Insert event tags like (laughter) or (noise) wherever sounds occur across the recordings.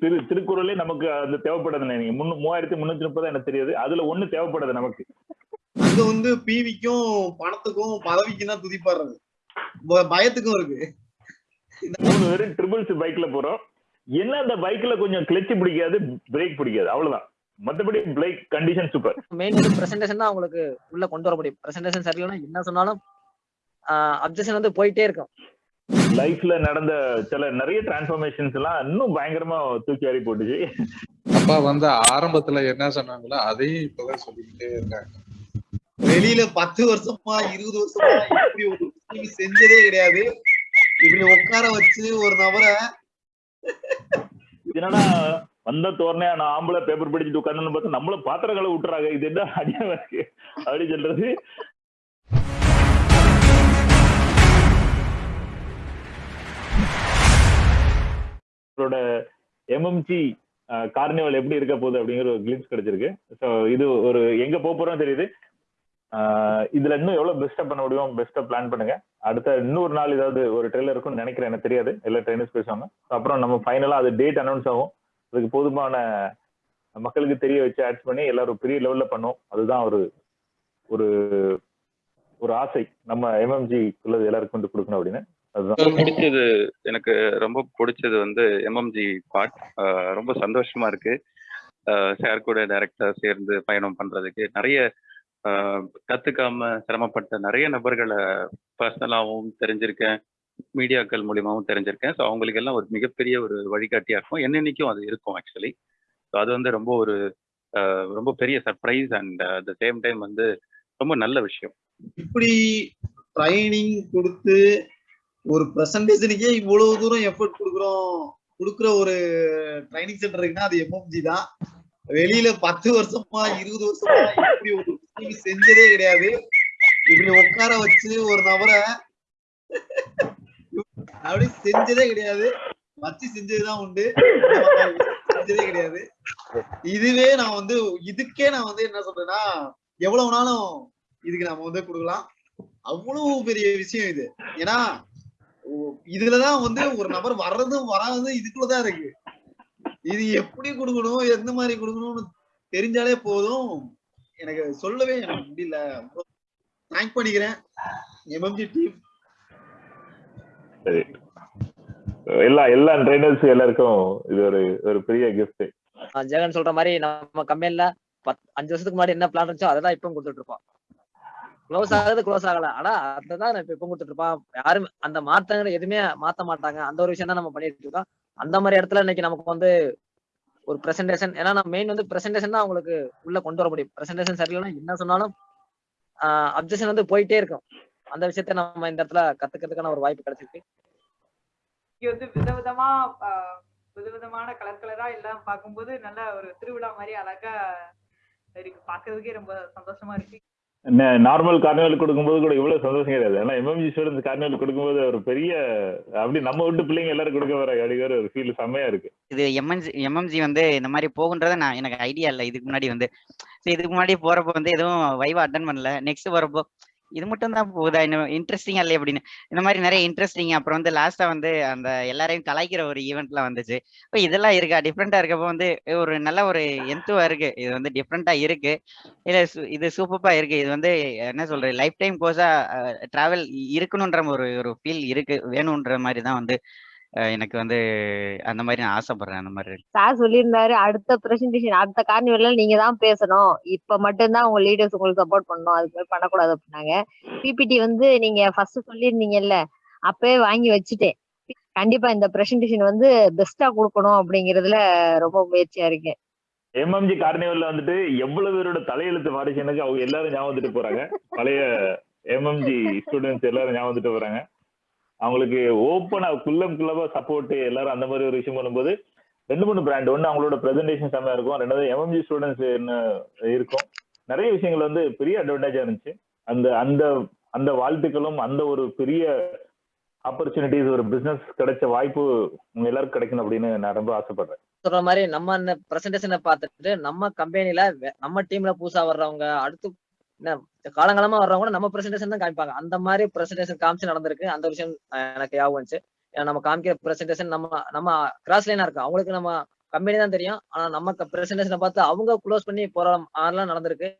திரு திருக்குறளே நமக்கு அது தேவைப்படுது நீங்க முன்னு மூவாயிரத்தி முன்னூத்தி முப்பது எனக்கு தெரியாது. அதுல ஒண்ணு தேவைப்படுது நமக்கு. அங்க வந்து பிவிக்கும் பணத்துக்கும் பதவிக்கும் தான் துதிப்பாடுறது ப- பயத்துக்கும் இருக்கு. மூணு பேரும் ட்ரிபிள்ஸ் பைக்ல போறோம். என்ன அந்த பைக்ல கொஞ்சம் கிளச்சு பிடிக்காது பிரேக் பிடிக்காது. அவ்வளவுதான். மத்தபடி பைக் கண்டிஷன் சூப்பர் மெயின் வந்து பிரசன்டேஷன் தான் உங்களுக்கு உள்ள கொண்டு வர முடியும் பிரசன்டேஷன் சரியில்லைன்னா என்ன சொன்னாலும் அப்ஜெக்ஷன் வந்து போயிட்டே இருக்கும். லைஃப்ல நடந்த சில நிறைய டிரான்ஸ்ஃபர்மேஷன்ஸ் எல்லாம் இன்னும் பயங்கரமா தூக்கி வாரி போட்டுச்சு. அப்பா வந்து ஆரம்பத்துல என்ன சொன்னாங்களோ அதையும் இப்பதான் சொல்லிக்கிட்டே இருக்காங்க. வெளியில பத்து வருஷமா இருபது வருஷமா இப்படி ஒரு செஞ்சதே கிடையாது. இப்படி உட்கார வச்சு ஒரு நபரை என்னன்னா வந்த தோரணையா நான் ஆம்பளை பேப்பர் படிச்சுட்டு உட்காந்து பார்த்தா நம்மள பாத்திர கலை விட்டுறாங்க இது என்ன இருக்கு? அப்படின்னு சொல்றது. அவரோட எம்எம்ஜி கார்னிவல் எப்படி இருக்க போகுது அப்படிங்கிற ஒரு கிளிம்ஸ் கிடைச்சிருக்கு. ஸோ இது ஒரு எங்க போக போறோம் தெரியுது. இதுல இன்னும் எவ்வளவு பெஸ்டா பண்ண முடியும் பெஸ்டா பிளான் பண்ணுங்க. அடுத்த இன்னொரு நாள் ஏதாவது ஒரு ட்ரெயிலர் இருக்கும்னு நினைக்கிறேன் எனக்கு தெரியாது. எல்லா ட்ரெயினர்ஸ் பேசுவாங்க. அப்புறம் நம்ம ஃபைனலா அது டேட் அனௌன்ஸ் ஆகும். அதுக்கு போதுமான மக்களுக்கு தெரிய வச்சு ஆட்ஸ் பண்ணி எல்லாரும் பெரிய லெவல்ல பண்ணோம். அதுதான் ஒரு ஒரு ஒரு ஆசை. நம்ம எம்எம்ஜி உள்ளது எல்லாருக்கும் வந்து கொடுக்கணும் அப்படின்னு. பிடிச்சது எனக்கு ரொம்ப பிடிச்சது வந்து எம்எம்ஜி பார்ட் ரொம்ப சந்தோஷமா இருக்கு. சார் கூட டைரக்டா சேர்ந்து பயணம் பண்றதுக்கு. நிறைய கத்துக்காம சிரமப்பட்ட நிறைய நபர்களை பர்சனலாகவும் தெரிஞ்சிருக்கேன். மீடியாக்கள் மூலியமாவும் தெரிஞ்சிருக்கேன். ஸோ அவங்களுக்கு எல்லாம் ஒரு மிகப்பெரிய ஒரு வழிகாட்டியா இருக்கும். என்னென்னைக்கும் அது இருக்கும் ஆக்சுவலி ஸோ அது வந்து ரொம்ப ஒரு ரொம்ப பெரிய surprise and at the same time வந்து ரொம்ப நல்ல விஷயம். இப்படி ட்ரைனிங் கொடுத்து ஒரு பிரசன்டேஷனுக்கே இவ்வளவு தூரம் எஃபர்ட் கொடுக்குறோம். கொடுக்குற ஒரு ட்ரைனிங் சென்டர் இருக்குன்னா அது எம்எம்ஜி தான். வெளியில பத்து வருஷமா இருபது வருஷமா இப்படி ஒரு செஞ்சதே கிடையாது. இப்படி உட்கார வச்சு ஒரு நபரை அப்படி செஞ்சதே கிடையாது. வச்சு செஞ்சதுதான் உண்டு. செஞ்சதே கிடையாது. இதுவே நான் வந்து இதுக்கே நான் வந்து என்ன சொல்றேன்னா எவ்வளவு நாளும் இதுக்கு நம்ம வந்து கொடுக்கலாம். அவ்வளவு பெரிய விஷயம் இது. ஏன்னா இதுலதான் வந்து ஒரு நபர் வர்றதும் வராததும் இதுக்குள்ளதான் இருக்கு. இது எப்படி கொடுக்கணும் எந்த மாதிரி கொடுக்கணும்னு தெரிஞ்சாலே போதும். எனக்கு சொல்லவே எனக்கு முடியல. தேங்க் பண்ணிக்கிறேன். எம்எம்ஜி டீம் எல்லா எல்லா ட்ரைனர்ஸ் எல்லாருக்கும் இது ஒரு ஒரு பெரிய கிஃப்ட் ஜெகன் சொல்ற மாதிரி நம்ம கம்பெனில பத் அஞ்சு வருஷத்துக்கு முன்னாடி என்ன பிளான் இருந்துச்சோ அதை தான் இப்பவும் கொடுத்துட்டு இருப்போம் க்ளோஸ் ஆகுது க்ளோஸ் ஆகல. ஆனா அதுதான் இப்ப இப்ப கொடுத்துட்டு இருப்பான். யாரும் அந்த மாற்றங்களை எதுவுமே மாத்த மாட்டாங்க. அந்த ஒரு விஷயம் தான் நம்ம பண்ணிட்டு இருக்கோம். அந்த மாதிரி இடத்துல இன்னைக்கு நமக்கு வந்து ஒரு பிரசன்டேஷன் ஏன்னா நம்ம மெயின் வந்து பிரசன்டேஷன் தான் அவங்களுக்கு உள்ள கொண்டு வர முடியும். பிரசன்டேஷன் சரியில்லைன்னா என்ன சொன்னாலும் அப்ஜெக்ஷன் வந்து போயிட்டே இருக்கும். அந்த விஷயத்த நம்ம இந்த இடத்துல கத்துக்கிறதுக்கான ஒரு வாய்ப்பு கிடைச்சிருக்கு. இங்க வந்து விதவிதமா விதவிதமான கலர் கலரா எல்லாம் பார்க்கும்போது நல்ல ஒரு திருவிழா மாதிரி அழகா இருக்கு. பாக்குறதுக்கே ரொம்ப சந்தோஷமா இருக்கு. நார்மல் கார்னிவல் கொடுக்கும்போது கூட இவ்வளவு சந்தோஷம் கிடையாது. ஆனா எம்எம்ஜி ஸ்டூடெண்ட்ஸ் கார்னிவல் கொடுக்கும்போது ஒரு பெரிய அப்படி நம்ம விட்டு பிள்ளைங்க எல்லாரும் கொடுக்க வர அப்படிங்கிற ஒரு ஃபீல் செம்மையா இருக்கு. இது எம்என்ஜி எம்எம்ஜி வந்து இந்த மாதிரி போகுன்றத நான் எனக்கு ஐடியா இல்லை. இதுக்கு முன்னாடி வந்து இதுக்கு முன்னாடி போறப்போ வந்து எதுவும் வைவா அட்டன் பண்ணல. நெக்ஸ்ட் போறப்போ இது மட்டும் தான் போகுதா? இன்னும் இன்ட்ரெஸ்டிங்கா இல்லை அப்படின்னு. இந்த மாதிரி நிறைய இன்ட்ரெஸ்டிங் அப்புறம் வந்து லாஸ்டா வந்து அந்த எல்லாரையும் கலாய்க்கிற ஒரு ஈவெண்ட்லாம் வந்துச்சு. இப்போ இதெல்லாம் இருக்கா? டிஃப்ரெண்டா இருக்கப்போ வந்து ஒரு நல்ல ஒரு எந்துவா இருக்கு. இது வந்து டிஃப்ரெண்டா இருக்கு. இல்ல சு- இது சூப்பரா இருக்கு. இது வந்து என்ன சொல்றது? லைஃப் டைம் கோர்ஸா டிராவல் இருக்கணுன்ற ஒரு ஒரு ஃபீல் இருக்கு. வேணுன்ற மாதிரி தான் வந்து எனக்கு வந்து அந்த மாதிரி நான் ஆசைப்படுறேன் அந்த மாதிரி சார் சொல்லியிருந்தாரு அடுத்த பிரசன்டேஷன் அடுத்த கார்னிவல்ல நீங்க தான் பேசணும். இப்ப மட்டும்தான் உங்க லீடர்ஸ் உங்களுக்கு சப்போர்ட் பண்ணணும். அதுக்கு மேல பண்ணக்கூடாது அப்படின்னாங்க. பிபிடி வந்து நீங்க ஃபர்ஸ்ட் சொல்லியிருந்தீங்கல்ல அப்பவே வாங்கி வச்சுட்டேன். கண்டிப்பா இந்த பிரசன்டேஷன் வந்து பெஸ்டா கொடுக்கணும் அப்படிங்கறதுல ரொம்ப முயற்சியா இருக்கேன். எம்எம்ஜி கார்னிவல்ல வந்துட்டு எவ்வளவு பேரோட தலையெழுத்து மாறிச்சு எனக்கு அவங்க எல்லாரும் ஞாபகம் வந்துட்டு போறாங்க. பழைய எம்எம்ஜி ஸ்டூடெண்ட்ஸ் எல்லாரும் ஞாபகம் வந்துட்டு போறாங்க. அவங்களுக்கு ஓப்பனா குள்ளம் குள்ளவா சப்போர்ட் எல்லாரும் அந்த மாதிரி ஒரு விஷயம் பண்ணும்போது ரெண்டு மூணு பிராண்ட் ஒன்று அவங்களோட ப்ரெசன்டேஷன் செம்மையா இருக்கும். ரெண்டாவது எம்எம்ஜி ஸ்டூடெண்ட்ஸ் என்ன இருக்கும். நிறைய விஷயங்கள் வந்து பெரிய அட்வான்டேஜா இருந்துச்சு. அந்த அந்த அந்த வாழ்த்துக்களும் அந்த ஒரு பெரிய ஆப்பர்ச்சுனிட்டிஸ் ஒரு பிசினஸ் கிடைச்ச வாய்ப்பு உங்க எல்லாருக்கும் கிடைக்கணும் அப்படின்னு நான் ரொம்ப ஆசைப்படுறேன். சொல்ற மாதிரி நம்ம அந்த பிரசன்டேஷனை பார்த்துட்டு நம்ம கம்பெனில நம்ம டீம்ல புதுசா வர்றவங்க அடுத்து காலங்காலமா வர்றவங்க கூட நம்ம பிரசன்டேஷன் தான் காமிப்பாங்க. அந்த மாதிரி பிரசன்டேஷன் காமிச்சு நடந்திருக்கு. அந்த விஷயம் எனக்கு ஞாபகம் வந்துச்சு. நம்ம காமிக்கிற பிரசன்டேஷன் நம்ம நம்ம கிராஸ் லைனா இருக்கு அவங்களுக்கு நம்ம கம்பெனி தான் தெரியும். ஆனா நம்ம பிரசன்டேஷனை பார்த்து அவங்க க்ளோஸ் பண்ணி போற அதெல்லாம் நடந்திருக்கு.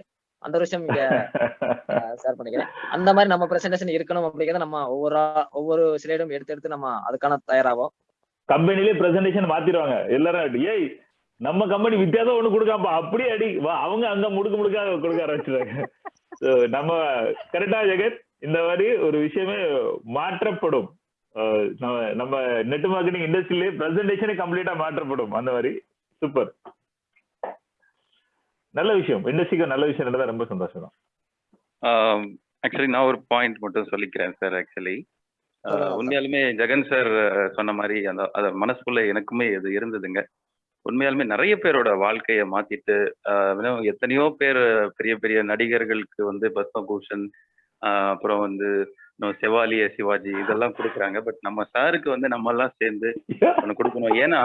அந்த ஒரு விஷயம் இங்க ஷேர் பண்ணிக்கிறேன். அந்த மாதிரி நம்ம பிரசன்டேஷன் இருக்கணும் அப்படிங்கிறத நம்ம ஒவ்வொரு ஒவ்வொரு ஸ்லைடும் எடுத்து எடுத்து நம்ம அதுக்கான தயாராகும் கம்பெனிலே பிரசன்டேஷன் மாத்திடுவாங்க. எல்லாரும் ஏய் நம்ம கம்பெனி வித்தியாசம் ஒண்ணு கொடுக்காம அப்படியே அடி அவங்க அங்க முடுக்கு முடுக்கா கொடுக்க ஆரம்பிச்சிருவாங்க So, நம்ம கரெக்டா ஜெகத் இந்த மாதிரி ஒரு விஷயமே மாற்றப்படும். நம்ம நம்ம நெட் மார்க்கெட்டிங் இண்டஸ்ட்ரியிலே பிரசன்டேஷனே கம்ப்ளீட்டா மாற்றப்படும். அந்த மாதிரி. சூப்பர் நல்ல விஷயம். இண்டஸ்ட்ரிக்கு நல்ல விஷயம் நடந்தா ரொம்ப சந்தோஷம் தான். ஆக்சுவலி நான் ஒரு பாயிண்ட் மட்டும் சொல்லிக்கிறேன் சார் ஆக்சுவலி. உண்மையாலுமே ஜெகன் சார் சொன்ன மாதிரி அந்த அத மனசுக்குள்ள எனக்குமே இது இருந்ததுங்க. உண்மையாலுமே நிறைய பேரோட வாழ்க்கையை மாத்திட்டு ஆஹ் எத்தனையோ பேர் பெரிய பெரிய நடிகர்களுக்கு வந்து பத்மபூஷன் ஆஹ் அப்புறம் வந்து செவாலிய சிவாஜி இதெல்லாம் கொடுக்குறாங்க. பட் நம்ம சாருக்கு வந்து நம்ம எல்லாம் சேர்ந்து ஒன்று கொடுக்கணும். ஏன்னா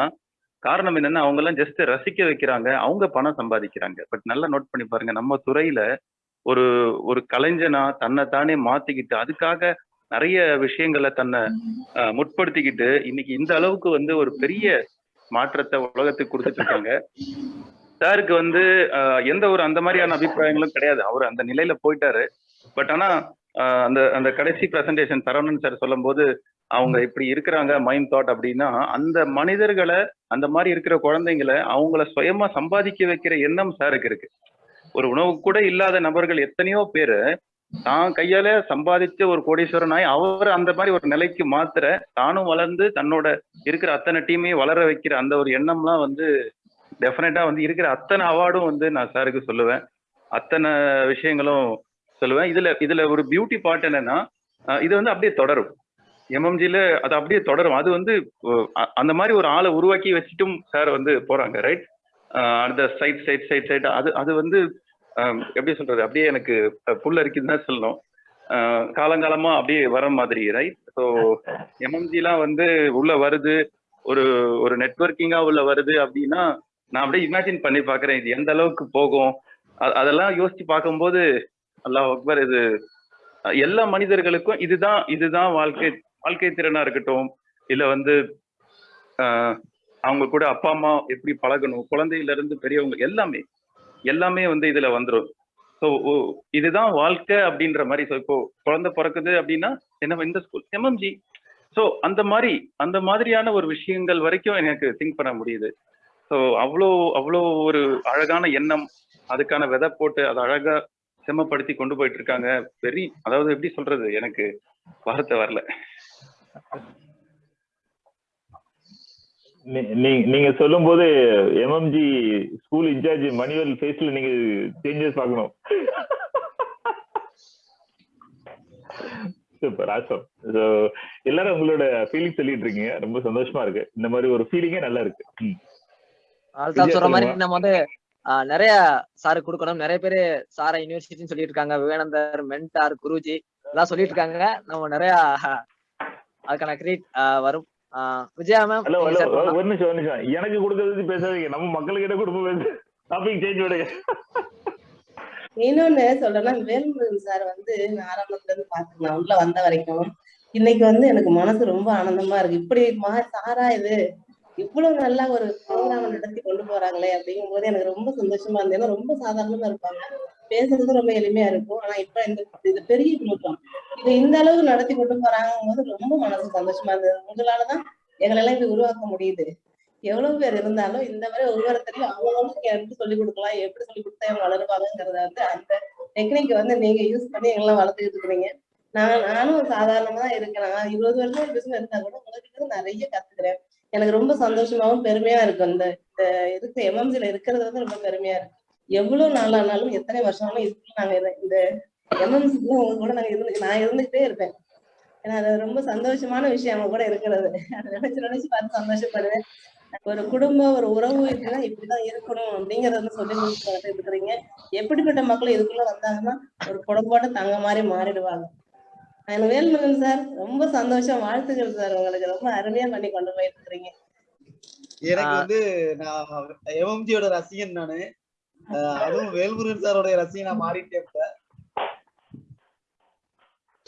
காரணம் என்னன்னா அவங்க எல்லாம் ஜஸ்ட் ரசிக்க வைக்கிறாங்க. அவங்க பணம் சம்பாதிக்கிறாங்க. பட் நல்லா நோட் பண்ணி பாருங்க நம்ம துறையில ஒரு ஒரு கலைஞனா தன்னை தானே மாத்திக்கிட்டு அதுக்காக நிறைய விஷயங்களை தன்னை முற்படுத்திக்கிட்டு இன்னைக்கு இந்த அளவுக்கு வந்து ஒரு பெரிய மாற்றத்தை உலகத்துக்கு கொடுத்துட்டு இருக்காங்க. சாருக்கு வந்து எந்த ஒரு அந்த மாதிரியான அபிப்பிராயங்களும் கிடையாது. அவர் அந்த நிலையில போயிட்டாரு. பட் ஆனா அந்த அந்த கடைசி பிரசன்டேஷன் சரவணன் சார் சொல்லும்போது அவங்க இப்படி இருக்கிறாங்க மைண்ட் தாட் அப்படின்னா அந்த மனிதர்களை அந்த மாதிரி இருக்கிற குழந்தைங்களை அவங்கள சுயமா சம்பாதிக்க வைக்கிற எண்ணம் சாருக்கு இருக்கு. ஒரு உணவு கூட இல்லாத நபர்கள் எத்தனையோ பேரு தான் கையால சம்பாதிச்ச ஒரு கோடீஸ்வரன் ஆகி அவர் அந்த மாதிரி ஒரு நிலைக்கு மாத்திர தானும் வளர்ந்து தன்னோட இருக்கிற அத்தனை டீமையும் வளர வைக்கிற அந்த ஒரு எண்ணம்லாம் வந்து டெஃபினட்டா வந்து இருக்கிற அத்தனை அவார்டும் வந்து நான் சாருக்கு சொல்லுவேன். அத்தனை விஷயங்களும் சொல்லுவேன். இதுல இதுல ஒரு பியூட்டி பார்ட் என்னன்னா இது வந்து அப்படியே தொடரும். எம்எம்ஜில அது அப்படியே தொடரும். அது வந்து அந்த மாதிரி ஒரு ஆளை உருவாக்கி வச்சுட்டும் சார் வந்து போறாங்க ரைட் அந்த சைட் சைட் சைட் சைட் அது அது வந்து எப்படி சொல்றது? அப்படியே எனக்கு புல் அரிக்குதுன்னு தான் சொல்லணும். காலங்காலமா அப்படியே வர மாதிரி ரைட் ஸோ எம்எம்ஜிலாம் வந்து உள்ள வருது. ஒரு ஒரு நெட்வொர்க்கிங்கா உள்ள வருது அப்படின்னா நான் அப்படியே இமேஜின் பண்ணி பாக்குறேன் இது எந்த அளவுக்கு போகும்? அதெல்லாம் யோசிச்சு பார்க்கும்போது அல்லாஹ் அக்பர் இது எல்லா மனிதர்களுக்கும் இதுதான் இதுதான் வாழ்க்கை வாழ்க்கை திறனா இருக்கட்டும். இல்ல வந்து ஆஹ் அவங்க கூட அப்பா அம்மா எப்படி பழகணும்? குழந்தையில இருந்து பெரியவங்க எல்லாமே. எல்லாமே வந்து இதுல வந்துரும். ஸோ இதுதான் வாழ்க்கை அப்படின்ற மாதிரி ஸோ இப்போ குழந்தை பிறக்குது அப்படின்னா என்ன இந்த ஸ்கூல் எம்எம்ஜி ஸோ அந்த மாதிரி அந்த மாதிரியான ஒரு விஷயங்கள் வரைக்கும் எனக்கு திங்க் பண்ண முடியுது. ஸோ அவ்வளோ அவ்வளோ ஒரு அழகான எண்ணம் அதுக்கான விதை போட்டு அதை அழகா செம்மப்படுத்தி கொண்டு போயிட்டு இருக்காங்க. வெரி அதாவது எப்படி சொல்றது எனக்கு வார்த்தை வரல. நீங்க சொல்லும் போது எம்எம்ஜி ஸ்கூல் இன்சார்ஜ் மணிவல் ஃபேஸ்ல நீங்க சேஞ்சஸ் பார்க்கணும். சூப்பர் ஆசம் எல்லாரும் உங்களோட ஃபீலிங் சொல்லிட்டு இருக்கீங்க ரொம்ப சந்தோஷமா இருக்கு. இந்த மாதிரி ஒரு ஃபீலிங்கே நல்லா இருக்கு. சொல்ற மாதிரி. நம்ம வந்து நிறைய சாரு கொடுக்கணும். நிறைய பேரு சாரை யூனிவர்சிட்டின்னு சொல்லிட்டு இருக்காங்க விவேகானந்தர் மென்டார் குருஜி எல்லாம் சொல்லிட்டு இருக்காங்க நம்ம நிறைய அதுக்கான கிரெடிட் வரும். விஜயா மேம் ஹலோ ஹலோ ஒரு நிமிஷம் ஒரு நிமிஷம். எனக்கு கொடுக்கறது பேசாதீங்க. நம்ம மக்களுக்கிட்ட கொடுப்போம் பேசு. டாபிக் சேஞ்ச் விடுங்க இன்னொன்னு சொல்றேன்னா வேல்முருகன் சார் வந்து நான் ஆரம்பத்துல இருந்து பாத்துக்கலாம் உள்ள வந்த வரைக்கும் இன்னைக்கு வந்து எனக்கு மனசு ரொம்ப ஆனந்தமா இருக்கு. இப்படி மா சாரா இது. இவ்வளவு நல்லா ஒரு ப்ரோக்ராம் நடத்தி கொண்டு போறாங்களே அப்படிங்கும் போது எனக்கு ரொம்ப சந்தோஷமா இருந்தது. ஏன்னா ரொம்ப சாதாரணமா இருப்பாங்க. பேசுறது ரொம்ப எளிமையா இருக்கும். ஆனா இப்ப இந்த இது பெரிய குழுக்கம் இது இந்த அளவு நடத்தி கொண்டு போறாங்கும் போது ரொம்ப மனசு சந்தோஷமா இருந்தது. உங்களாலதான் எங்களெல்லாம் இப்படி உருவாக்க முடியுது. எவ்வளவு பேர் இருந்தாலும் இந்த மாதிரி ஒவ்வொருத்தரையும் அவங்களுக்கு எப்படி சொல்லி கொடுக்கலாம். எப்படி சொல்லி கொடுத்தா இவங்க வளருவாங்கிறத வந்து அந்த டெக்னிக் வந்து நீங்க யூஸ் பண்ணி எங்கெல்லாம் வளர்த்துக்கிட்டு இருக்கிறீங்க நான் நானும் சாதாரணமா தான் இருக்கேன். நான் இருபது வருஷம் பிசினஸ் இருந்தா கூட உங்ககிட்ட நிறைய கத்துக்கிறேன். எனக்கு ரொம்ப சந்தோஷமாவும் பெருமையா இருக்கு. இந்த இந்த இருக்க எம்எம்சில இருக்கிறது வந்து ரொம்ப பெருமையா இருக்கு. எவ்வளவு நாள் ஆனாலும் எத்தனை வருஷம் ஆனாலும் இதுக்குள்ள நாங்க இந்த எம்எம்சிக்குள்ள உங்க கூட நாங்க இருந்து நான் இருந்துகிட்டே இருப்பேன். ஏன்னா அது ரொம்ப சந்தோஷமான விஷயம் அவங்க கூட இருக்கிறது. அதை நினைச்சு நினைச்சு பார்த்து சந்தோஷப்படுவேன். ஒரு குடும்பம் ஒரு உறவு இருக்குன்னா இப்படிதான் இருக்கணும் அப்படிங்கறத வந்து சொல்லி கொடுத்து இருக்கிறீங்க. எப்படிப்பட்ட மக்கள் இதுக்குள்ள வந்தாங்கன்னா ஒரு குடும்போட தங்க மாதிரி மாறிடுவாங்க. எனக்கு வேல்முருகன் சார். ரொம்ப சந்தோஷம். வாழ்த்துக்கள் சார். உங்களுக்கு ரொம்ப அருமையா பண்ணி கொண்டு போயிட்டு இருக்கிறீங்க எனக்கு வந்து நான் எம்எம்ஜியோட ரசிகன் நானு. அதுவும் வேல்முருகன் சாரோட ரசிகனா மாறிட்டேன் இப்ப.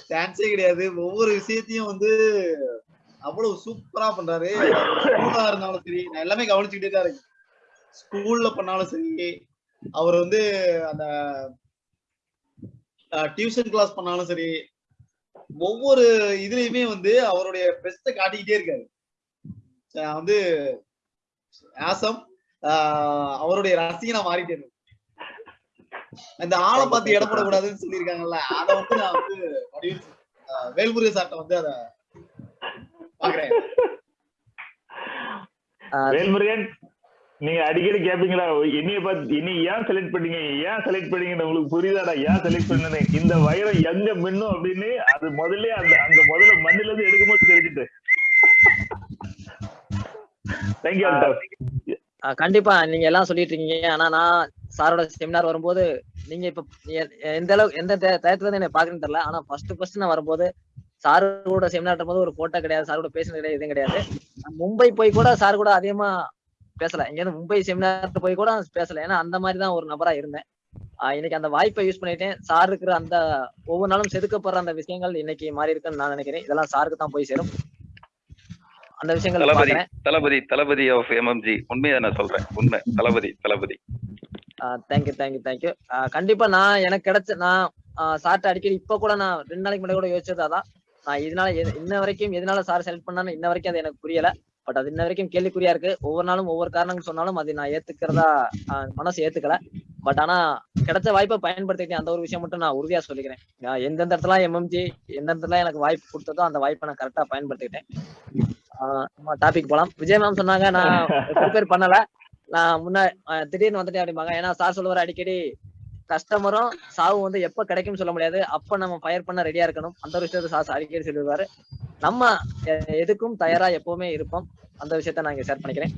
சான்ஸே கிடையாது. ஒவ்வொரு விஷயத்தையும் வந்து அவ்வளவு சூப்பரா பண்றாரு. ஸ்கூலா இருந்தாலும் சரி நான் எல்லாமே கவனிச்சுக்கிட்டே தான் இருக்கேன். ஸ்கூல்ல பண்ணாலும் சரி அவர் வந்து அந்த டியூஷன் கிளாஸ் பண்ணாலும் சரி ஒவ்வொரு இதுலயுமே வந்து அவருடைய பெஸ்ட காட்டிக்கிட்டே இருக்காரு. நான் வந்து ஆசம் அவருடைய ரசிகனா மாறிட்டேன் இந்த ஆளை பார்த்து இடம் போடக்கூடாதுன்னு சொல்லியிருக்காங்கல்ல அதை வந்து நான் வந்து வடிவில் ஆஹ் வேல்முருகன் சார்ட்ட வந்து அத பாக்குறேன் ஆஹ் வேல்முருகன்? நீங்க அடிக்கடி கேப்பீங்களா என்னைய பார்த்து என்னை ஏன் செலக்ட் பண்ணீங்க ஏன் செலக்ட் பண்ணீங்கன்னு உங்களுக்கு புரியுதாடா ஏன் செலக்ட் பண்ணனே இந்த வைரம் எங்க மின்னும் அப்படின்னு அது முதல்ல அந்த அந்த முதல்ல மண்ணில இருந்து எடுக்கும்போது தெரிஞ்சுட்டு தேங்க்யூ ஆஹ் கண்டிப்பா நீங்க எல்லாம் சொல்லிட்டு இருக்கீங்க. ஆனா நான் சாரோட செமினார் வரும்போது நீங்க இப்ப எந்த அளவுக்கு எந்த டய- டயத்துல இருந்து என்ன பாக்குறேன்னு தெரியல. ஆனா ஃபர்ஸ்ட் ஃபர்ஸ்ட் நான் வரும்போது சாரோட கூட செமினார் போது ஒரு போட்டோ கிடையாது சார் கூட பேசுனது கிடையாது எதுவும் கிடையாது. மும்பை போய் கூட சார் கூட அதிகமா பேசல. இங்க இருந்து மும்பை செமினார் போய் கூட பேசல. ஏன்னா அந்த மாதிரி தான் ஒரு நபரா இருந்தேன். இன்னைக்கு அந்த வாய்ப்பை யூஸ் பண்ணிட்டேன். சார் இருக்கிற அந்த ஒவ்வொரு நாளும் செதுக்கப்படுற அந்த விஷயங்கள் இன்னைக்கு மாறி இருக்குன்னு நான் நினைக்கிறேன். இதெல்லாம் சாருக்கு தான் போய் சேரும். அந்த விஷயங்கள் தளபதி தளபதி தளபதி ஆஃப் எம்எம்ஜி உண்மையை நான் சொல்றேன். உண்மை. Thalapathy Thalapathy. Thank you thank you thank you கண்டிப்பா நான் எனக்கு கிடைச்ச நான் சார்ட்ட அடிக்கடி இப்ப கூட நான் ரெண்டு நாளைக்கு முன்னாடி கூட யோசிச்சது அதான். நான் இதனால இன்ன வரைக்கும் எதனால சார் செலக்ட் பண்ணான்னு இன்ன வரைக்கும் அது எனக்கு புரியல. பட் அது இன்ன வரைக்கும் கேள்விக்குறியா இருக்கு. ஒவ்வொரு நாளும் ஒவ்வொரு காரணங்கள் சொன்னாலும் அது நான் ஏத்துக்கிறதா மனசு ஏத்துக்கல. பட் ஆனா கிடைச்ச வாய்ப்பை பயன்படுத்திக்கிட்டேன் அந்த ஒரு விஷயம் மட்டும் நான் உறுதியா சொல்லிக்கிறேன். எந்தெந்த இடத்துல எம்எம்ஜி எந்த இடத்துல எனக்கு வாய்ப்பு கொடுத்ததோ அந்த வாய்ப்பை நான் கரெக்டா பயன்படுத்திக்கிட்டேன். டாபிக் போலாம். விஜய் மேம் சொன்னாங்க நான் (laughs) ப்ரிப்பேர் பண்ணல. நான் முன்ன திடீர்னு வந்துட்டேன் அப்படிம்பாங்க. ஏன்னா சார் சொல்லுவார் அடிக்கடி கஸ்டமரும் சாவு வந்து எப்ப கிடைக்கும்னு சொல்ல முடியாது. அப்ப நம்ம ஃபயர் பண்ண ரெடியா இருக்கணும். அந்த ஒரு விஷயத்த சார் அடிக்கடி சொல்லுவாரு நம்ம எதுக்கும் தயாரா எப்பவுமே இருப்போம். அந்த விஷயத்த நான் இங்க ஷேர் பண்ணிக்கிறேன்.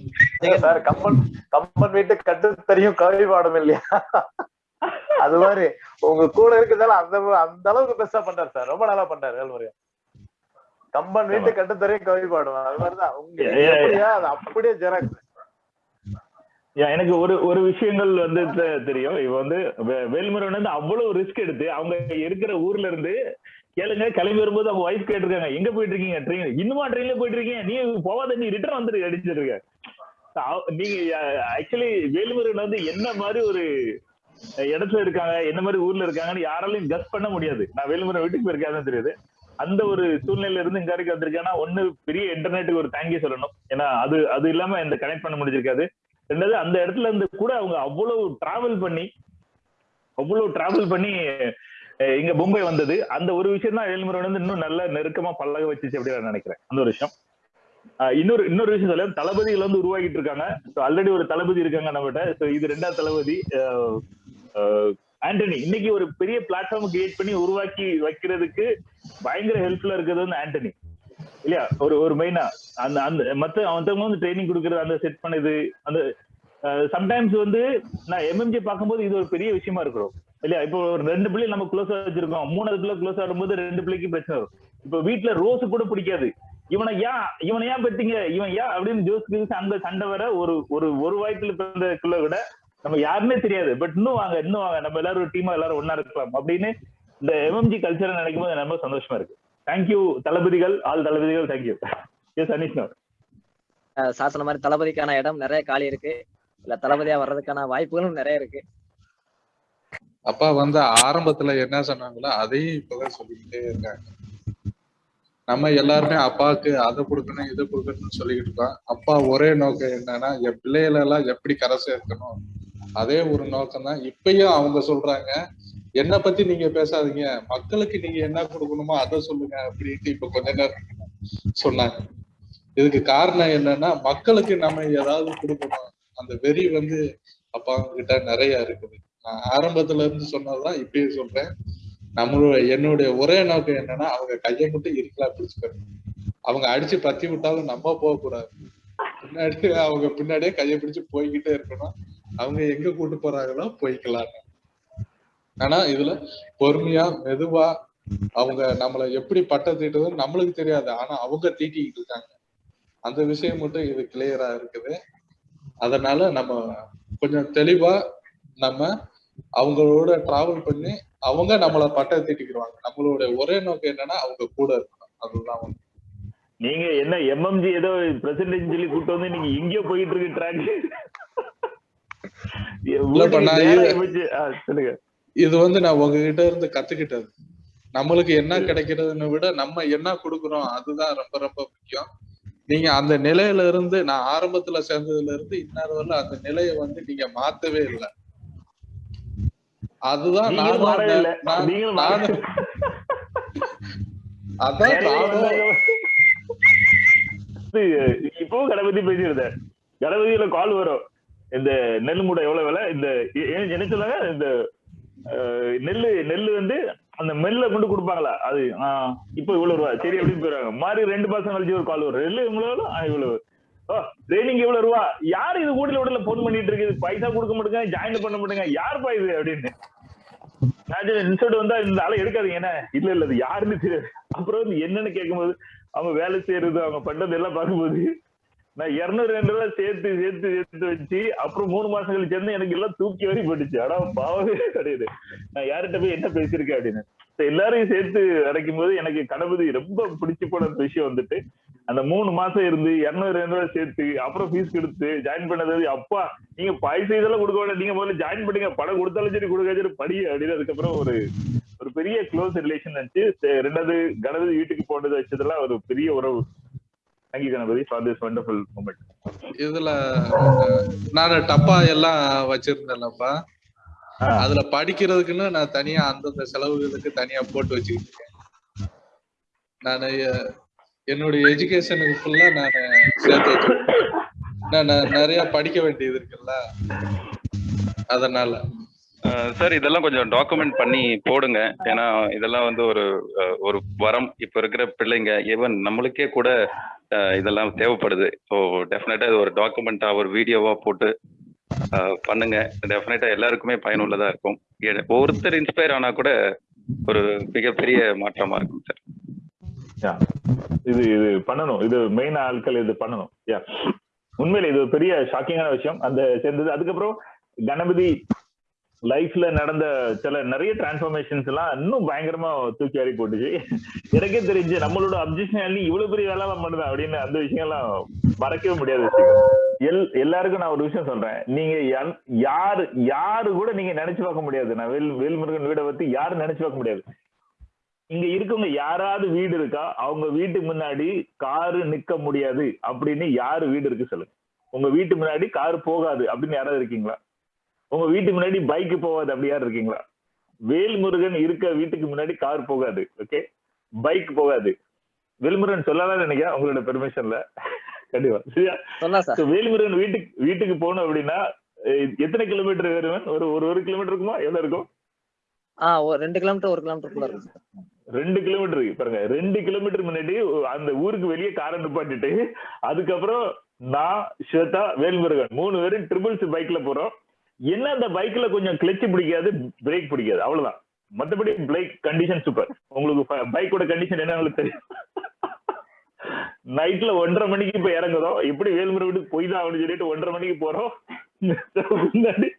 சார் கம்பன் கம்பன் வீட்டு கட்டு தெரியும் கவி பாடம் இல்லையா? அது மாதிரி. உங்க கூட இருக்கிறதால அந்த அந்த அளவுக்கு பெஸ்டா பண்றாரு சார். ரொம்ப நல்லா பண்றாரு வேல்முருகன். கம்பன் வீட்டு கட்டு தெரியும் கவி பாடும். அது மாதிரிதான். உங்க அப்படியே ஜெராக்ஸ். எனக்கு ஒரு ஒரு விஷயங்கள் வந்து தெரியும். இவ வந்து வேல்முருகன் வந்து அவ்வளவு ரிஸ்க் எடுத்து அவங்க இருக்கிற ஊர்ல இருந்து கேளுங்க கிளம்பி வரும்போது அவங்க ஒய்ஃப் கேட்டிருக்காங்க எங்க போயிட்டு இருக்கீங்க ட்ரெயின் இன்னுமா ட்ரெயின்ல போயிட்டு இருக்கீங்க நீ போவாத நீ ரிட்டர்ன் வந்துரு அடிச்சிட்டு இருக்க நீங்க ஆக்சுவலி வேல்முருகன் வந்து என்ன மாதிரி ஒரு இடத்துல இருக்காங்க என்ன மாதிரி ஊர்ல இருக்காங்கன்னு யாராலையும் கஸ் பண்ண முடியாது. நான் வேலுமுறை வீட்டுக்கு போயிருக்காதான் தெரியுது. அந்த ஒரு சூழ்நிலையில இருந்து இங்க வரைக்கும் வந்திருக்கேன்னா ஒண்ணு பெரிய இன்டர்நெட்டுக்கு ஒரு தேங்க்யூ சொல்லணும். ஏன்னா அது அது இல்லாம இந்த கனெக்ட் பண்ண முடிஞ்சிருக்காது. ரெண்டாவது அந்த இடத்துல இருந்து கூட அவங்க அவ்வளவு டிராவல் பண்ணி அவ்வளவு டிராவல் பண்ணி இங்க மும்பை வந்தது. அந்த ஒரு விஷயம் தான் வேலுமுறை வந்து இன்னும் நல்ல நெருக்கமா பழக வச்சுச்சு அப்படின்னு நான் நினைக்கிறேன். அந்த ஒரு விஷயம். ஆஹ் இன்னொரு இன்னொரு விஷயம் சொல்ல தளபதிகள் வந்து உருவாக்கிட்டு இருக்காங்க. ஆல்ரெடி ஒரு தளபதி இருக்காங்க நம்மகிட்ட. ஸோ இது ரெண்டாவது தளபதி ஆண்டனி. இன்னைக்கு ஒரு பெரிய பிளாட்ஃபார்ம் கிரியேட் பண்ணி உருவாக்கி வைக்கிறதுக்கு பயங்கர ஹெல்ப்ஃபுல்லா இருக்கிறது வந்து ஆண்டனி. இல்லையா ஒரு ஒரு மெயினா அந்த அந்த மத்த அவன் வந்து ட்ரைனிங் கொடுக்கறது அந்த செட் பண்ணது அந்த சம்டைம்ஸ் வந்து நான் எம்எம்ஜி பார்க்கும்போது இது ஒரு பெரிய விஷயமா இருக்கிறோம் இல்லையா? இப்போ ஒரு ரெண்டு பிள்ளை நம்ம க்ளோஸா வச்சிருக்கோம். மூணாவது பிள்ளை க்ளோஸ் ஆடும்போது ரெண்டு பிள்ளைக்கு பிரச்சனை வரும். இப்போ வீட்டுல ரோஸ் கூட பிடிக்காது. இவனை ஏன் இவனை ஏன் பெத்தீங்க? இவன் ஏன் அப்படின்னு ஜோஸ் ஜோஸ் அந்த சண்டை வர ஒரு ஒரு ஒரு வாய்ப்புல பிறந்தக்குள்ள விட நம்ம யாருமே தெரியாது. பட் இன்னும் வாங்க இன்னும் வாங்க. நம்ம எல்லாரும் ஒரு டீமா எல்லாரும் ஒன்னா இருக்கலாம் அப்படின்னு இந்த எம்எம்ஜி கல்ச்சரை நினைக்கும் போது ரொம்ப சந்தோஷமா இருக்கு. தேங்க்யூ தளபதிகள் ஆல் தளபதிகள் தேங்க்யூ எஸ் அனிஷ்ணா அஹ் சார் சொன்ன மாதிரி தளபதிக்கான இடம் நிறைய காலி இருக்கு. இல்ல தளபதியா வர்றதுக்கான வாய்ப்புகளும் நிறைய இருக்கு. அப்பா வந்து ஆரம்பத்துல என்ன சொன்னாங்களோ அதையும் இப்பதான் சொல்லிக்கிட்டே இருக்காங்க. நம்ம எல்லாருமே அப்பாவுக்கு அதை கொடுக்கணும் இதை கொடுக்கணும்னு சொல்லிக்கிட்டு இருக்கோம். அப்பா ஒரே நோக்கம் என்னன்னா என் பிள்ளைகளை எல்லாம் எப்படி கரை சேர்க்கணும்? அதே ஒரு நோக்கம் தான் இப்பயும் அவங்க சொல்றாங்க என்ன பத்தி நீங்க பேசாதீங்க. மக்களுக்கு நீங்க என்ன கொடுக்கணுமோ அதை சொல்லுங்க அப்படின்ட்டு இப்ப கொஞ்ச நேரம் சொன்னாங்க. இதுக்கு காரணம் என்னன்னா மக்களுக்கு நம்ம ஏதாவது கொடுக்கணும். அந்த வெறி வந்து அப்பா கிட்ட நிறைய இருக்குது. நான் ஆரம்பத்துல இருந்து சொன்னதுதான் இப்பயும் சொல்றேன். நம்மளோட என்னுடைய ஒரே நோக்கம் என்னன்னா அவங்க கையை மட்டும் இருக்கலாம் பிடிச்சுக்கணும். அவங்க அடிச்சு பத்தி விட்டாலும் நம்ம போக கூடாது பின்னாடி அவங்க பின்னாடியே கையை பிடிச்சு போய்கிட்டே இருக்கணும். அவங்க எங்க கூட்டு போறாங்களோ போய்க்கலாம் ஆனா இதுல பொறுமையா மெதுவா அவங்க நம்மள எப்படி பட்டம் தீட்டுதுன்னு நம்மளுக்கு தெரியாது. ஆனா அவங்க தீட்டிக்கிட்டு இருக்காங்க. அந்த விஷயம் மட்டும் இது கிளியரா இருக்குது. அதனால நம்ம கொஞ்சம் தெளிவா நம்ம அவங்களோட டிராவல் பண்ணி அவங்க நம்மள பட்டம் தீட்டிக்கிடுவாங்க. நம்மளோட ஒரே நோக்கம் என்னன்னா அவங்க கூட இருக்கணும். அதுதான் வந்து நீங்க என்ன எம்எம்ஜி ஏதோ பிரசன்டேஜ் சொல்லி கூட்டு வந்து நீங்க எங்கேயோ போயிட்டு இருக்கு ட்ராக் சொல்லுங்க. இது வந்து நான் உங்ககிட்ட இருந்து கத்துக்கிட்டது. நம்மளுக்கு என்ன கிடைக்கிறதுன்னு விட நம்ம என்ன கொடுக்குறோம் அதுதான் ரொம்ப ரொம்ப முக்கியம். நீங்க அந்த நிலையில இருந்து நான் ஆரம்பத்துல சேர்ந்ததுல இருந்து இன்னொரு வரல அந்த நிலையை வந்து நீங்க மாத்தவே இல்லை. அதுதான் நானும் அதான் இப்பவும் கணபதி பேசியிருந்தேன் கணபதியில கால் வரும். இந்த நெல் மூடை எவ்வளவு விலை? இந்த என்ன சொன்னாங்க இந்த நெல்லு நெல்லு வந்து அந்த மெல்ல கொண்டு கொடுப்பாங்களா? அது ஆஹ், இப்போ இவ்வளவு ரூபா சரி அப்படின்னு போயிடுவாங்க மாதிரி ரெண்டு மாசம் கழிச்சு ஒரு கால் வரும். நெல்லு இவ்வளவு இவ்வளவு. ஓ ட்ரைனிங் இவ்வளவு ரூபா? யார் இது கூட உடல போன் பண்ணிட்டு இருக்குது? பைசா கொடுக்க மாட்டேங்க ஜாயின் பண்ண மாட்டேங்க. யாருப்பா இது அப்படின்னு. இன்சல்ட் வந்தா இந்த ஆளை எடுக்காதீங்க. என்ன? இல்ல இல்ல அது யாருன்னு தெரியாது. அப்புறம் வந்து என்னன்னு கேட்கும்போது அவங்க வேலை செய்யறது அவங்க பண்றது எல்லாம் பார்க்கும்போது நான் இருநூறு ரெண்டு ரூபாய் சேர்த்து சேர்த்து சேர்த்து வச்சு அப்புறம் மூணு மாசம் கழிச்சு வந்து எனக்கு எல்லாம் தூக்கி வரி போட்டுச்சு. ஆனா பாவமே கிடையாது. நான் யார்கிட்ட போய் என்ன பேசியிருக்கேன் அப்படின்னு. எல்லாரையும் சேர்த்து அடைக்கும் போது எனக்கு கணபதி ரொம்ப பிடிச்சு போன விஷயம் வந்துட்டு அந்த மூணு மாசம் இருந்து இருநூறு ரெண்டு ரூபாய் சேர்த்து அப்புறம் ஃபீஸ் கொடுத்து ஜாயின் பண்ணது அப்பா நீங்க பைசா இதெல்லாம் கொடுக்க வேண்டாம். நீங்க முதல்ல ஜாயின் பண்ணுங்க. படம் கொடுத்தாலும் சரி கொடுக்க சரி படி அப்படின்னு அதுக்கப்புறம் ஒரு ஒரு பெரிய க்ளோஸ் ரிலேஷன் இருந்துச்சு ரெண்டாவது கணபதி வீட்டுக்கு போனது வச்சதெல்லாம் ஒரு பெரிய உறவு. Thank you Ganapathi for this wonderful moment இதுல நான் டப்பா எல்லாம் வச்சிருந்தேன்லப்பா. அதுல படிக்கிறதுக்குன்னு நான் தனியா அந்தந்த செலவுகளுக்கு தனியா போட்டு வச்சுக்கிட்டு இருக்கேன். நான் என்னுடைய எஜுகேஷனுக்கு ஃபுல்லா நான் சேர்த்து வச்சிருக்கேன். நான் நிறைய படிக்க வேண்டியது இருக்குல்ல? அதனால. சார் இதெல்லாம் கொஞ்சம் டாக்குமெண்ட் பண்ணி போடுங்க. ஏன்னா இதெல்லாம் வந்து ஒரு ஒரு வரம். இப்ப இருக்கிற பிள்ளைங்க ஈவன் நம்மளுக்கே கூட இதெல்லாம் தேவைப்படுது. ஸோ டெஃபினட்டா இது ஒரு டாக்குமெண்டா ஒரு வீடியோவா போட்டு பண்ணுங்க. டெஃபினட்டா எல்லாருக்குமே பயனுள்ளதா இருக்கும். ஒருத்தர் இன்ஸ்பயர் ஆனா கூட ஒரு மிகப்பெரிய மாற்றமா இருக்கும் சார். யா இது இது பண்ணணும். இது மெயின் ஆட்கள் இது பண்ணணும். யா உண்மையில இது ஒரு பெரிய ஷாக்கிங்கான விஷயம். அந்த சேர்ந்தது. அதுக்கப்புறம் கணபதி லைஃப்ல நடந்த சில நிறைய டிரான்ஸ்ஃபர்மேஷன்ஸ் எல்லாம் இன்னும் பயங்கரமா தூக்கி ஆறி போட்டுச்சு. எனக்கே தெரிஞ்சு நம்மளோட அப்ஜெக்ஷன் இவ்வளவு பெரிய வேலை பண்ணுது அப்படின்னு அந்த விஷயம் எல்லாம் மறக்கவே முடியாது எல் எல்லாருக்கும் நான் ஒரு விஷயம் சொல்றேன். நீங்க யாரு யாரு கூட நீங்க நினைச்சு பார்க்க முடியாது. நான் வேல் வேல்முருகன் வீடை பத்தி யாரும் நினைச்சு பார்க்க முடியாது. இங்க இருக்கவங்க யாராவது வீடு இருக்கா? அவங்க வீட்டுக்கு முன்னாடி காரு நிக்க முடியாது அப்படின்னு யாரு வீடு இருக்கு சொல்லுங்க. உங்க வீட்டு முன்னாடி கார் போகாது அப்படின்னு யாராவது இருக்கீங்களா? உங்க வீட்டு முன்னாடி பைக் போகாது அப்படி யாரும் இருக்கீங்களா? வேல்முருகன் இருக்க வீட்டுக்கு முன்னாடி கார் போகாது ஓகே பைக் போகாது. வேல்முருகன் சொல்லலாம் நினைக்கிறேன் உங்களோட பெர்மிஷன்ல கண்டிப்பா. சரியா? வேல்முருகன் வீட்டுக்கு வீட்டுக்கு போகணும் அப்படின்னா எத்தனை கிலோமீட்டர் வருவன் ஒரு ஒரு ஒரு கிலோமீட்டர் இருக்குமா? எவ்வளவு இருக்கும்? ஆ ஒரு ரெண்டு கிலோமீட்டர் ஒரு கிலோமீட்டருக்குள்ள இருக்கு சார். ரெண்டு கிலோமீட்டர் பாருங்க ரெண்டு கிலோமீட்டர் முன்னாடி அந்த ஊருக்கு வெளியே காரை நிப்பாட்டிட்டு அதுக்கப்புறம் நான் ஸ்வேதா வேல்முருகன் மூணு பேரும் ட்ரிபிள்ஸ் பைக்ல போறோம். என்ன அந்த பைக்ல கொஞ்சம் கிளட்ச் பிடிக்காது பிரேக் பிடிக்காது. அவ்வளவுதான். மத்தபடி பைக் கண்டிஷன் சூப்பர் உங்களுக்கு பைக்கோட கண்டிஷன் என்ன தெரியும்? நைட்ல ஒன்றரை மணிக்கு இப்ப இறங்குறோம். எப்படி வீட்டுக்கு போய் தான் அப்படின்னு சொல்லிட்டு ஒன்றரை மணிக்கு போறோம். முன்னாடி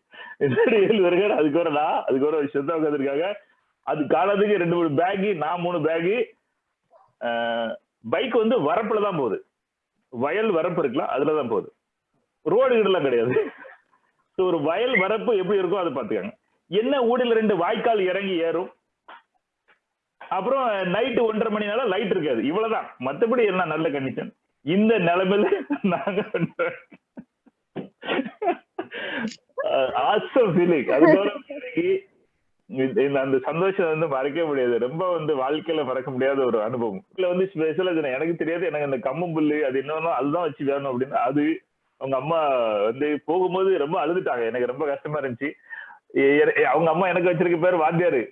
அதுக்கு ஒரு நான் அதுக்கு ஒரு ஸ்வேதா உட்காந்துருக்காங்க அது காலத்துக்கு ரெண்டு மூணு பேகு நான் மூணு பேகு பைக் வந்து வரப்புல தான் போகுது. வயல் வரப்பு இருக்கலாம் அதுல தான் போகுது. ரோடு கிட்டலாம் கிடையாது. ஸோ ஒரு வயல் வரப்பு எப்படி இருக்கோ அதை பார்த்துக்கோங்க. என்ன ஊடில ரெண்டு வாய்க்கால் இறங்கி ஏறும்? அப்புறம் நைட்டு ஒன்றரை மணினால லைட் இருக்காது. இவ்வளவுதான். மத்தபடி எல்லாம் நல்ல கண்டிஷன் இந்த நிலைமையில நாங்க அந்த சந்தோஷம் வந்து மறக்கவே முடியாது. ரொம்ப வந்து வாழ்க்கையில மறக்க முடியாத ஒரு அனுபவம். இதுல வந்து ஸ்பெஷலா எனக்கு தெரியாது. எனக்கு அந்த கம்மம்புல்லு அது என்னன்னா அதுதான் வச்சு வேணும் அப்படின்னு அது அவங்க அம்மா வந்து போகும்போது ரொம்ப அழுதுட்டாங்க. எனக்கு ரொம்ப கஷ்டமா இருந்துச்சு. அவங்க அம்மா எனக்கு வச்சிருக்க பேர் வாத்தியாரு.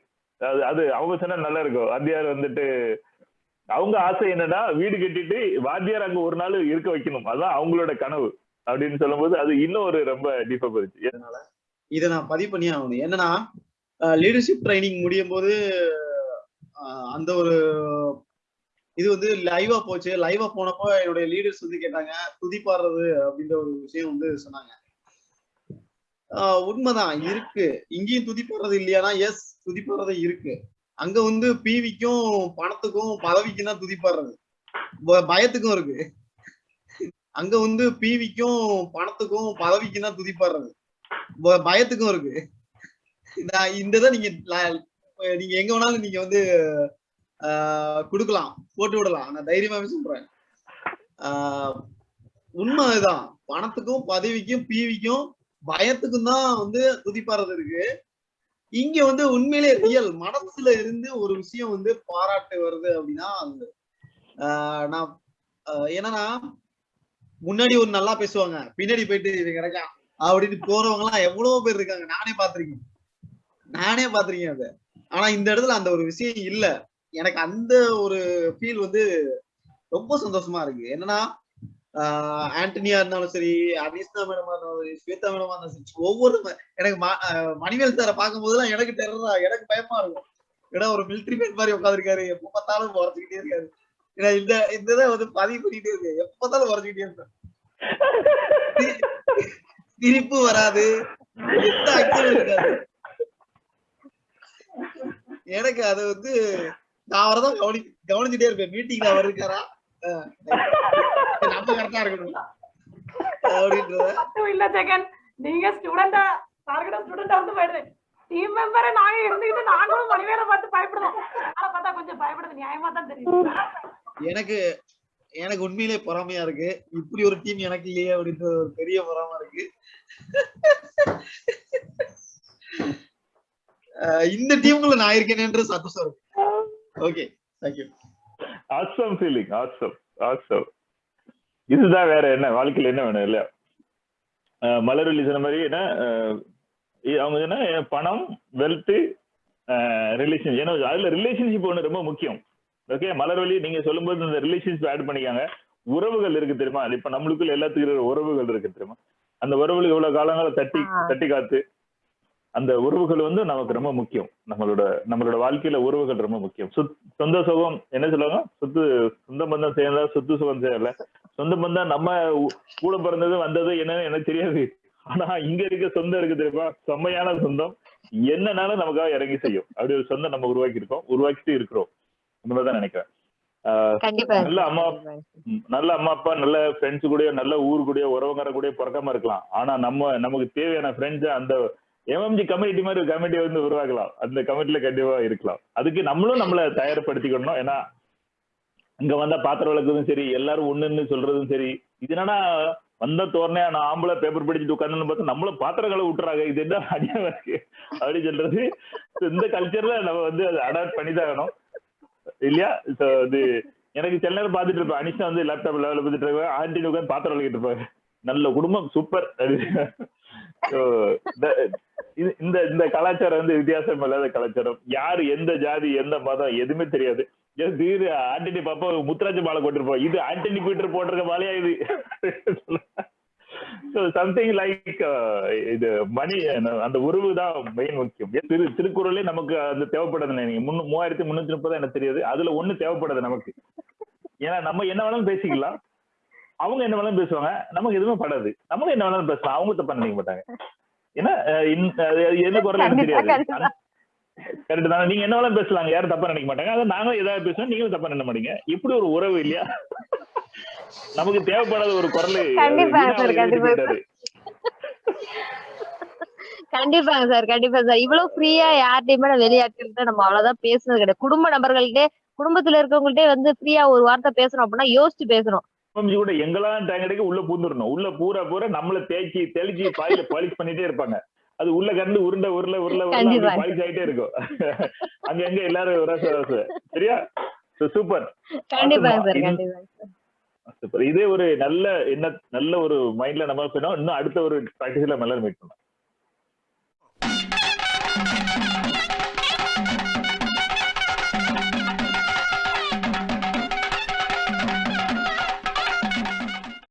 அது அது அவங்க சொன்னா நல்லா இருக்கும். வாத்தியார் வந்துட்டு அவங்க ஆசை என்னன்னா வீடு கட்டிட்டு வாத்தியார் அங்க ஒரு நாள் இருக்க வைக்கணும். அதான் அவங்களோட கனவு அப்படின்னு சொல்லும்போது அது இன்னும் ஒரு ரொம்ப டீப்பா போயிருச்சு. இதை நான் பதிவு பண்ணி ஆகணும். என்னன்னா லீடர்ஷிப் ட்ரைனிங் முடியும் போது அந்த ஒரு இது வந்து லைவா போச்சு. லைவா போனப்போ என்னுடைய லீடர்ஸ் வந்து கேட்டாங்க துதி பாடுறது அப்படின்ற ஒரு விஷயம் வந்து சொன்னாங்க. ஆஹ் உண்மைதான். இருக்கு. இங்கேயும் துதிப்பாடுறது இல்லையானா எஸ் துதிப்பாடுறது இருக்கு. அங்க வந்து பிவிக்கும் பணத்துக்கும் பதவிக்கும் தான் துதி பாடுறது பயத்துக்கும் இருக்கு. அங்க வந்து பிவிக்கும் பணத்துக்கும் பதவிக்கும் தான் துதி பாடுறது பயத்துக்கும் இருக்கு. நான் இந்த இதை நீங்க நீங்க எங்க வேணாலும் நீங்க வந்து கொடுக்கலாம் போட்டு விடலாம். நான் தைரியமாவே சொல்றேன். ஆஹ் உண்மை அதுதான் பணத்துக்கும் பதவிக்கும் பிவிக்கும் பயத்துக்கும் தான் வந்து துதிப்பாறது இருக்கு. இங்க வந்து உண்மையிலே ரியல் மனசுல இருந்து ஒரு விஷயம் வந்து பாராட்டு வருது அப்படின்னா அது. ஆஹ் நான் என்னன்னா முன்னாடி ஒரு நல்லா பேசுவாங்க. பின்னாடி போயிட்டு இது கிடைக்கா அப்படின்னு போறவங்க எல்லாம் எவ்வளவு பேர் இருக்காங்க. நானே பாத்திருக்கேன் நானே பாத்திருக்கேன் அதை. ஆனா இந்த இடத்துல அந்த ஒரு விஷயம் இல்ல. எனக்கு அந்த ஒரு ஃபீல் வந்து ரொம்ப சந்தோஷமா இருக்கு. என்னன்னா ஆஹ் ஆண்டனியா இருந்தாலும் சரி அனிஸ்தா மேடமா இருந்தாலும் சரி ஸ்வேதா மேடமா இருந்தாலும் சரி ஒவ்வொரு எனக்கு மணிவேல் சாரை பார்க்கும் போதெல்லாம் எனக்கு டெரரா எனக்கு பயமா இருக்கும். ஏன்னா ஒரு மிலிட்ரி மேன் மாதிரி உட்காந்துருக்காரு எப்ப பார்த்தாலும் உரைச்சுக்கிட்டே இருக்காரு. ஏன்னா இந்த இந்த இதை வந்து பதிவு பண்ணிட்டே இருக்கு. எப்ப பார்த்தாலும் உரைச்சுக்கிட்டே இருப்பேன் சி- வராது. எந்த அக்ஷனும் இருக்காது எனக்கு அது வந்து நான் அவரை தான் கவனி கவனிச்சுட்டே இருப்பேன். மீட்டிங்ல அவர் இருக்காரா? நம்ம கரெக்டா இருக்கணும். அப்படின்றத. இல்ல ஜெகன். நீங்க ஸ்டூடெண்டா டார்கெட் ஸ்டூடெண்டா வந்து போயிடுது டீம் மெம்பரை நாங்க இருந்துகிட்டு நாங்களும் மணிவேலை பார்த்து பயப்படுறோம் ஆனா பார்த்தா கொஞ்சம் பயப்படுது. நியாயமா தான் தெரியுது. எனக்கு எனக்கு உண்மையிலே பொறாமையா இருக்கு. இப்படி ஒரு டீம் எனக்கு இல்லையே அப்படின்ற ஒரு பெரிய பொறாம இருக்கு. இந்த டீமுக்குள்ள நான் இருக்கேனேன்ற சந்தோஷம் இருக்கு. Okay thank you awesome feeling awesome awesome இதுதான் வேற என்ன வாழ்க்கையில என்ன வேணும் இல்லையா? அஹ் மலர்வள்ளி சொன்ன மாதிரி என்ன அவங்க என்ன பணம் வெல்த் ரிலேஷன் ஏன்னா அதுல ரிலேஷன்ஷிப் ஒண்ணு ரொம்ப முக்கியம். ஓகே மலர்வள்ளி நீங்க சொல்லும்போது இந்த ரிலேஷன்ஷிப் ஆட் பண்ணிக்காங்க. உறவுகள் இருக்கு தெரியுமா? இப்ப நம்மளுக்குள்ள எல்லாத்துக்கும் உறவுகள் இருக்கு தெரியுமா? அந்த உறவுகள் இவ்வளவு காலங்கள தட்டி. தட்டி காத்து அந்த உறவுகள் வந்து நமக்கு ரொம்ப முக்கியம். நம்மளோட நம்மளோட வாழ்க்கையில உறவுகள் ரொம்ப முக்கியம். சொத் சொந்த சுகம் என்ன சொல்லுவாங்க? சொத்து சொந்த பந்தம் சேர்ந்தா சொத்து சுகம் சேரல சொந்த பந்தம் நம்ம கூட பிறந்தது வந்தது என்னன்னு எனக்கு தெரியாது. ஆனா இங்க இருக்க சொந்தம் இருக்கு தெரியுமா? செம்மையான சொந்தம். என்னன்னாலும் நமக்காக இறங்கி செய்யும். அப்படி ஒரு சொந்தம் நம்ம உருவாக்கி இருக்கோம் உருவாக்கிட்டு இருக்கிறோம். அந்த மாதிரி தான் நினைக்கிறேன் நல்ல அம்மா நல்ல அம்மா அப்பா நல்ல ஃப்ரெண்ட்ஸ் கூட நல்ல ஊர் கூட உறவுங்கிற கூட பிறக்காம இருக்கலாம். ஆனா நம்ம நமக்கு தேவையான ஃப்ரெண்ட்ஸ் அந்த எம்எம்ஜி கமிட்டி மாதிரி ஒரு கமிட்டி வந்து உருவாக்கலாம். அந்த கமிட்டில கண்டிப்பா இருக்கலாம். அதுக்கு நம்மளும் நம்மள தயார்படுத்திக்கணும் ஏன்னா இங்க வந்தா பாத்திரம் விளக்குறதும் சரி எல்லாரும் ஒண்ணுன்னு சொல்றதும் சரி இது என்னன்னா வந்த தோறனே நான் ஆம்பளை பேப்பர் படிச்சுட்டு உட்காந்து பார்த்தா நம்மள பாத்திரங்களை விட்டுறாங்க. இது என்ன அடியா இருக்கு? அப்படின்னு சொல்றது. இந்த கல்ச்சர்ல நம்ம வந்து அதை அடாப்ட் பண்ணி தான் வேணும் இல்லையா? So, இது எனக்கு சில நேரம் பார்த்துட்டு இருப்பேன். அனிஷா வந்து லேப்டாப் லெவலில் பார்த்துட்டு இருப்பேன் ஆண்டி உட்காந்து பாத்திரம் விளக்கிட்டு இருப்பாங்க நல்ல குடும்பம் சூப்பர் இந்த இந்த கலாச்சாரம் வந்து வித்தியாசம் இல்லாத கலாச்சாரம். யாரு எந்த ஜாதி எந்த மதம் எதுவுமே தெரியாது. ஏன் திடீர்னு ஆண்டனி பாப்பா முத்துராஜ மாலை போட்டிருப்போம் இது ஆண்டனி பீட்டர் போட்டிருக்க மாலையா இது? சம்திங் லைக் uh, இது மணி அந்த உருவு தான் மெயின் முக்கியம். திரு திருக்குறளே நமக்கு அது தேவைப்படுது நீங்க? முன்னு மூவாயிரத்தி முன்னூத்தி முப்பது எனக்கு தெரியாது. அதுல ஒண்ணு தேவைப்படுது நமக்கு. ஏன்னா நம்ம என்ன வேணாலும் பேசிக்கலாம். அவங்க என்ன வேணாலும் பேசுவாங்க. நமக்கு எதுவுமே படாது. நம்ம என்ன வேணாலும் பேசலாம். அவங்க தப்பா நினைக்க மாட்டாங்க. ஏன்னா என்ன குரல் எனக்கு கண்டிப்பா, தெரியாது. கண்டிப்பா. கரெக்ட் தானே நீங்க என்ன பேசலாங்க. யாரும் தப்பா நினைக்க மாட்டாங்க. அதை நாங்களும் ஏதாவது பேசுவோம் நீங்களும் தப்பா நினைக்க மாட்டீங்க. இப்படி ஒரு உறவு இல்லையா? நமக்கு தேவைப்படாத ஒரு குரல் கண்டிப்பா sir, கண்டிப்பா. கண்டிப்பாங்க சார். கண்டிப்பா சார். இவ்வளவு ஃப்ரீயா யார்கிட்டயுமே நான் வெளியாட்கள்கிட்ட நம்ம அவ்வளவுதான் பேசுனது கிடையாது. குடும்ப நபர்கள்ட்டே குடும்பத்துல இருக்கவங்கள்ட்டே வந்து ஃப்ரீயா ஒரு வார்த்தை பேசணும் அப்படின்னா யோசிச்சு பேசணும். கூட எங்கெல்லாம் டேங்க் அடிக்க உள்ள பூந்துடணும் உள்ள பூரா பூரா நம்மள தேய்ச்சி தெளிச்சு பாயில பாலிஷ் பண்ணிட்டே இருப்பாங்க. அது உள்ள கண்டு உருண்டை உருள உருள கண்டிப்பா. பாலிஷ் ஆயிட்டே இருக்கும். (laughs) அங்க எங்க எல்லாரும் ரச ரச சரியா? சூப்பர் சூப்பர் இதே ஒரு நல்ல என்ன நல்ல ஒரு மைண்ட்ல நம்ம போயிடும் இன்னும் அடுத்த ஒரு ப்ராக்டிஸ்ல நல்லா மீட் பண்ணலாம்.